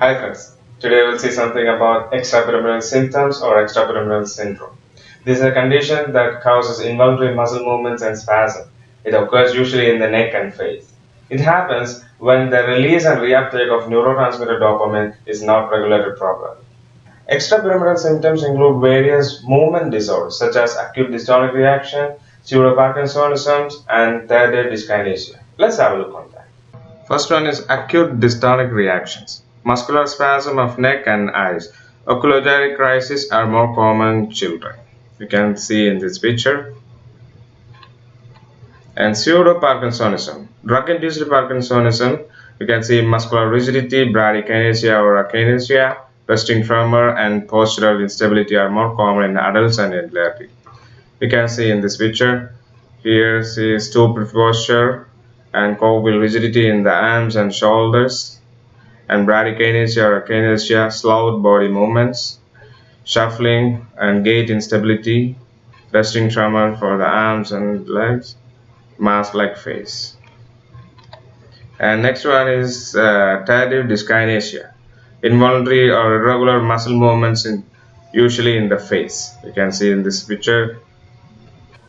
Hi friends, today we'll see something about extrapyramidal symptoms or extrapyramidal syndrome. This is a condition that causes involuntary muscle movements and spasm. It occurs usually in the neck and face. It happens when the release and reuptake of neurotransmitter dopamine is not regulated properly. Extrapyramidal symptoms include various movement disorders such as acute dystonic reaction, pseudoparkinsonism, and tardive dyskinesia. Let's have a look on that. First one is acute dystonic reactions muscular spasm of neck and eyes. Oculogyric crises are more common in children. You can see in this picture. And pseudo-Parkinsonism. Drug-induced Parkinsonism, you can see muscular rigidity, bradykinesia or akinesia, resting tremor, and postural instability are more common in adults and elderly. You can see in this picture. here is stooped posture and cogwheel rigidity in the arms and shoulders and bradykinesia or akinesia, slowed body movements, shuffling and gait instability, resting tremor for the arms and legs, mask-like face. And next one is uh, tardive dyskinesia, involuntary or irregular muscle movements in usually in the face. You can see in this picture.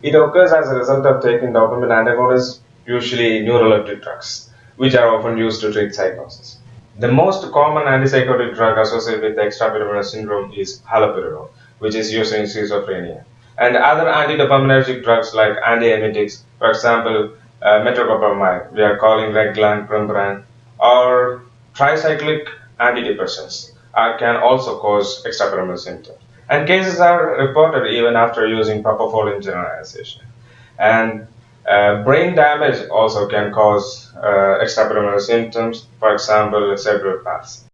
It occurs as a result of taking dopamine antagonists, usually neuroleptic drugs, which are often used to treat psychosis. The most common antipsychotic drug associated with extrapyramidal syndrome is haloperidol, which is used in schizophrenia. And other antidopaminergic drugs like antiemetics, for example, uh, metoclopramide, we are calling Reglan, Premarin, or tricyclic antidepressants uh, can also cause extrapyramidal symptoms. And cases are reported even after using propofol in generalization. And uh, brain damage also can cause uh, extrapyramidal symptoms, for example, cerebral palsy.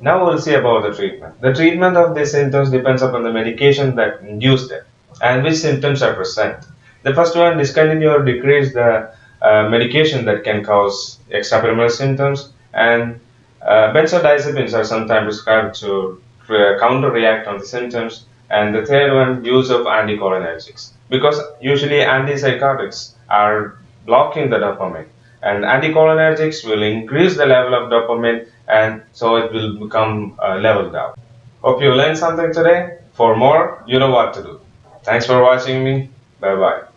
Now we'll see about the treatment. The treatment of these symptoms depends upon the medication that induced them and which symptoms are present. The first one, discontinue or decrease the uh, medication that can cause extrapyramidal symptoms and uh, benzodiazepines are sometimes prescribed to uh, counter-react on the symptoms and the third one, use of anticholinergics because usually antipsychotics are blocking the dopamine and anticholinergics will increase the level of dopamine and so it will become uh, leveled out. Hope you learned something today. For more, you know what to do. Thanks for watching me. Bye bye.